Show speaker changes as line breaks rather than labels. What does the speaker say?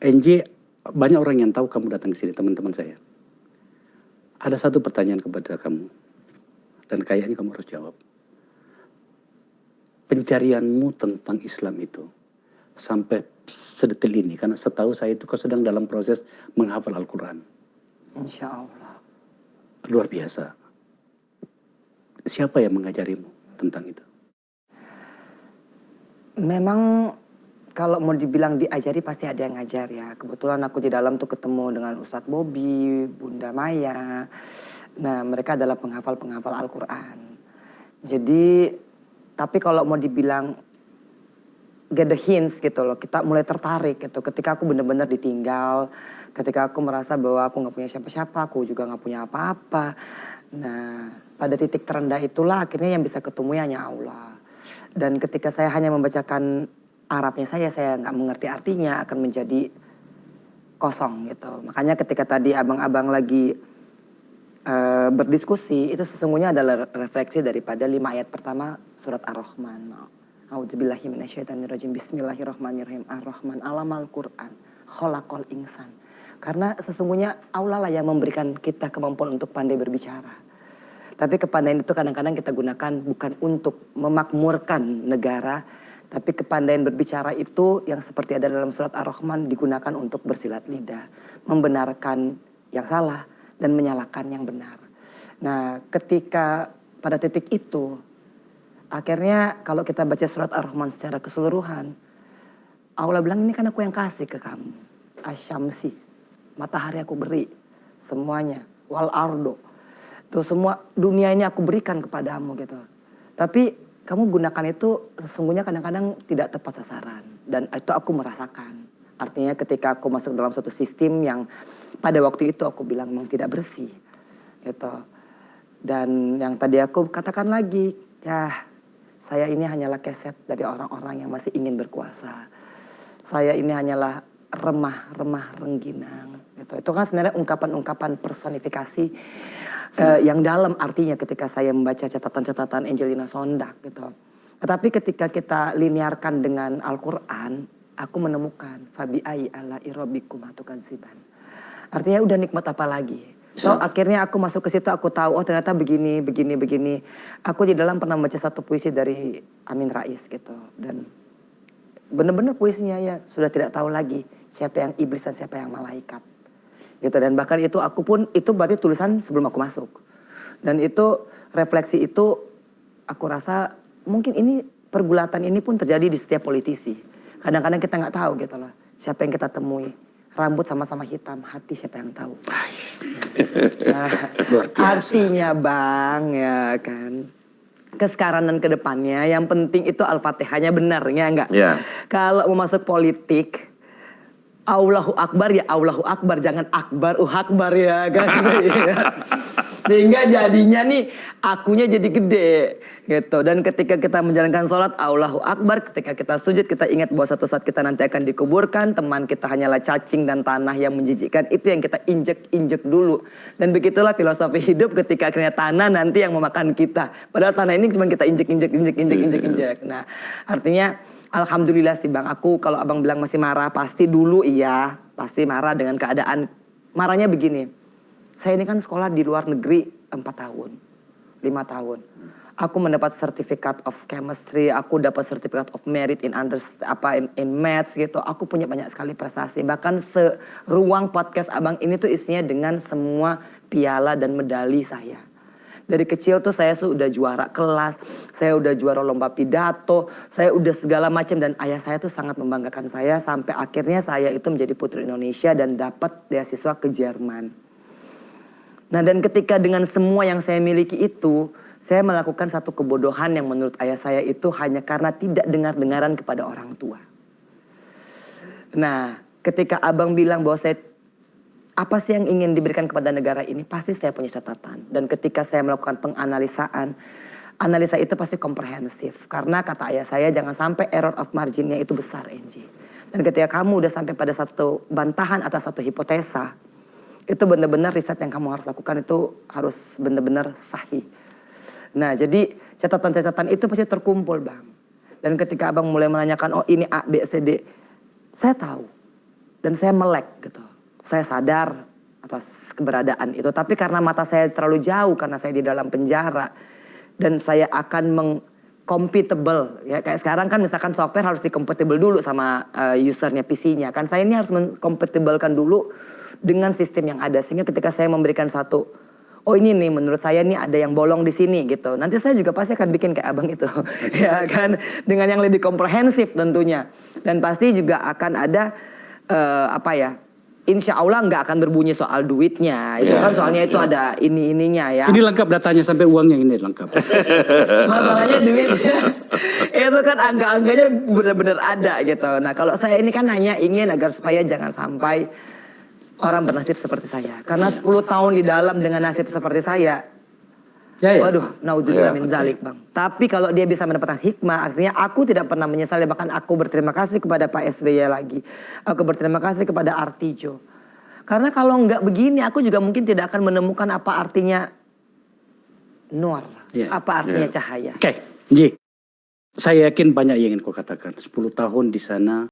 NJ, banyak orang yang tahu kamu datang ke sini, teman-teman saya. Ada satu pertanyaan kepada kamu, dan kayaknya kamu harus jawab. Pencarianmu tentang Islam itu, sampai sedetil ini, karena setahu saya itu kau sedang dalam proses menghafal Al-Quran.
Insya Allah.
Luar biasa. Siapa yang mengajarimu tentang itu?
Memang kalau mau dibilang diajari pasti ada yang ngajar ya. Kebetulan aku di dalam tuh ketemu dengan Ustadz Bobi, Bunda Maya. Nah mereka adalah penghafal-penghafal Al-Quran. Jadi tapi kalau mau dibilang get the hints gitu loh, kita mulai tertarik gitu. Ketika aku benar-benar ditinggal, ketika aku merasa bahwa aku nggak punya siapa-siapa, aku juga nggak punya apa-apa. Nah pada titik terendah itulah akhirnya yang bisa ketemu ya hanya Allah. Dan ketika saya hanya membacakan Arabnya saya, saya nggak mengerti artinya akan menjadi kosong gitu. Makanya ketika tadi abang-abang lagi uh, berdiskusi, itu sesungguhnya adalah refleksi daripada lima ayat pertama surat Ar-Rahman. A'udzubillahiminasyaitonirrajim. Bismillahirrahmanirrahim. Ar-Rahman alamal Qur'an. Kholakol insan. Karena sesungguhnya Allah lah yang memberikan kita kemampuan untuk pandai berbicara. Tapi kepandaian itu kadang-kadang kita gunakan bukan untuk memakmurkan negara, tapi kepandaian berbicara itu yang seperti ada dalam surat Ar-Rahman digunakan untuk bersilat lidah. Membenarkan yang salah dan menyalahkan yang benar. Nah ketika pada titik itu, akhirnya kalau kita baca surat Ar-Rahman secara keseluruhan, Allah bilang ini kan aku yang kasih ke kamu. Asyamsi, matahari aku beri, semuanya. Wal ardo, tuh semua dunia ini aku berikan kepadamu gitu. Tapi kamu gunakan itu sesungguhnya kadang-kadang tidak tepat sasaran. Dan itu aku merasakan. Artinya ketika aku masuk dalam suatu sistem yang pada waktu itu aku bilang memang tidak bersih gitu. Dan yang tadi aku katakan lagi ya saya ini hanyalah keset dari orang-orang yang masih ingin berkuasa. Saya ini hanyalah remah-remah rengginang gitu. Itu kan sebenarnya ungkapan-ungkapan personifikasi uh, yang dalam artinya ketika saya membaca catatan-catatan Angelina Sondak gitu. Tetapi ketika kita linearkan dengan Al-Quran, aku menemukan fabi ai ala irobikum atukan siban. Artinya udah nikmat apa lagi? So akhirnya aku masuk ke situ aku tahu oh ternyata begini begini begini. Aku di dalam pernah baca satu puisi dari Amin Rais gitu dan benar-benar puisinya ya sudah tidak tahu lagi siapa yang iblis dan siapa yang malaikat gitu. Dan bahkan itu aku pun itu berarti tulisan sebelum aku masuk. Dan itu refleksi itu aku rasa mungkin ini pergulatan ini pun terjadi di setiap politisi. Kadang-kadang kita nggak tahu gitu loh siapa yang kita temui. Rambut sama-sama hitam hati siapa yang tahu? Nah, artinya bang ya kan? Kesekarang dan ke depannya yang penting itu al-fatihahnya benar ya enggak yeah. kalau mau masuk politik Allahu Akbar ya Allahu Akbar. Jangan Akbar uh Akbar ya kan sehingga jadinya nih akunya jadi gede gitu. Dan ketika kita menjalankan sholat Allahu Akbar. Ketika kita sujud kita ingat bahwa satu saat kita nanti akan dikuburkan teman kita hanyalah cacing dan tanah yang menjijikkan. Itu yang kita injek-injek dulu. Dan begitulah filosofi hidup ketika akhirnya tanah nanti yang memakan kita. Padahal tanah ini cuma kita injek-injek injek-injek injek-injek. nah artinya Alhamdulillah sih bang, aku kalau abang bilang masih marah, pasti dulu iya, pasti marah dengan keadaan. Marahnya begini, saya ini kan sekolah di luar negeri 4 tahun, 5 tahun. Aku mendapat sertifikat of chemistry, aku dapat sertifikat of merit in under apa in, in maths gitu. Aku punya banyak sekali prestasi. Bahkan seruang podcast abang ini tuh isinya dengan semua piala dan medali saya. Dari kecil tuh saya sudah juara kelas, saya udah juara lomba pidato, saya udah segala macam dan ayah saya tuh sangat membanggakan saya sampai akhirnya saya itu menjadi putri Indonesia dan dapat beasiswa ke Jerman. Nah dan ketika dengan semua yang saya miliki itu, saya melakukan satu kebodohan yang menurut ayah saya itu hanya karena tidak dengar-dengaran kepada orang tua. Nah, ketika abang bilang bahwa saya apa sih yang ingin diberikan kepada negara ini? Pasti saya punya catatan. Dan ketika saya melakukan penganalisaan, analisa itu pasti komprehensif. Karena kata ayah saya, jangan sampai error of marginnya itu besar, NG. Dan ketika kamu udah sampai pada satu bantahan atas satu hipotesa, itu benar-benar riset yang kamu harus lakukan itu harus benar-benar sahih. Nah, jadi catatan-catatan itu pasti terkumpul, Bang. Dan ketika Abang mulai menanyakan, oh ini A, B, C, D, saya tahu dan saya melek gitu. Saya sadar atas keberadaan itu, tapi karena mata saya terlalu jauh karena saya di dalam penjara dan saya akan meng compatible ya. Kayak sekarang kan misalkan software harus di compatible dulu sama eh, usernya PC-nya kan saya ini harus mengcompatiblekan dulu dengan sistem yang ada. Sehingga ketika saya memberikan satu oh ini nih menurut saya nih ada yang bolong di sini gitu. Nanti saya juga pasti akan bikin kayak abang itu ya kan? Dengan yang lebih komprehensif tentunya. Dan pasti juga akan ada eh, apa ya Insya Allah nggak akan berbunyi soal duitnya itu
Ya,
kan soalnya itu ada ini ininya ya
Ini lengkap datanya sampai uangnya ini lengkap.
masalahnya duitnya itu kan angka-angkanya benar-benar ada gitu. Nah kalau saya ini kan hanya ingin agar supaya jangan sampai orang bernasib seperti saya. Karena 10 tahun di dalam dengan nasib seperti saya,
Ya, ya.
waduh, nauzubillah
Ya,
min zalik bang. Tapi kalau dia bisa mendapatkan hikmah, artinya aku tidak pernah menyesal. Bahkan aku berterima kasih kepada Pak SBY lagi. Aku berterima kasih kepada Artijo. Karena kalau nggak begini, aku juga mungkin tidak akan menemukan apa artinya nur,
Ya.
apa artinya
Ya.
cahaya.
Oke, Ji. Saya yakin banyak yang ingin kau katakan. 10 tahun di sana